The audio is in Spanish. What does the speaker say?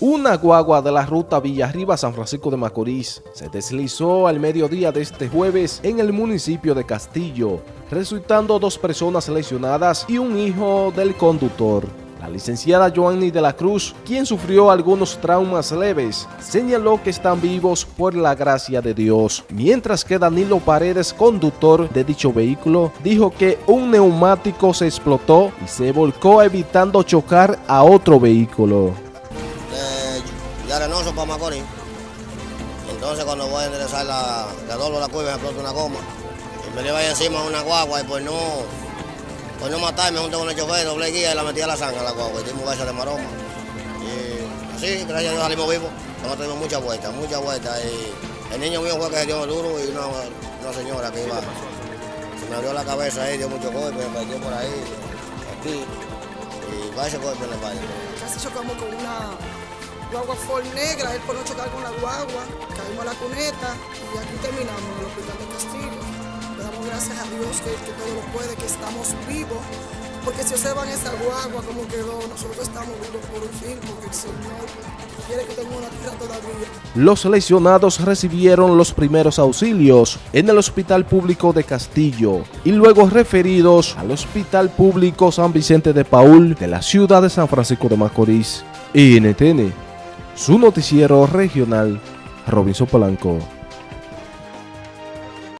Una guagua de la ruta Villarriba-San Francisco de Macorís se deslizó al mediodía de este jueves en el municipio de Castillo, resultando dos personas lesionadas y un hijo del conductor. La licenciada Joanny de la Cruz, quien sufrió algunos traumas leves, señaló que están vivos por la gracia de Dios, mientras que Danilo Paredes, conductor de dicho vehículo, dijo que un neumático se explotó y se volcó evitando chocar a otro vehículo de Arenoso para Macorís. Entonces cuando voy a enderezar la, de doblo la curva, me explota una goma. Y me lleva ahí encima una guagua y pues no, pues no matarme junto con el chofer, doble guía y la metí a la sangre a la guagua y dimos besos de maroma. Y así, gracias a salimos vivos. Hemos tenido muchas vueltas, muchas vueltas. Y el niño mío fue que se dio duro y una, una señora que iba, se me abrió la cabeza ahí, dio mucho golpe, me perdió por ahí, aquí. Y va ese golpe en la espalda. Casi chocamos con una guagua Ford negra, él por no chocar con la guagua, caímos a la cuneta y aquí terminamos en el hospital de Castillo. Le damos gracias a Dios que, que todo lo puede, que estamos vivos, porque si observan esa guagua como quedó, nosotros estamos vivos por un fin, porque el Señor quiere que tengamos una tierra todavía. Los lesionados recibieron los primeros auxilios en el Hospital Público de Castillo y luego referidos al Hospital Público San Vicente de Paul de la ciudad de San Francisco de Macorís. INTN su noticiero regional, Robinson Polanco.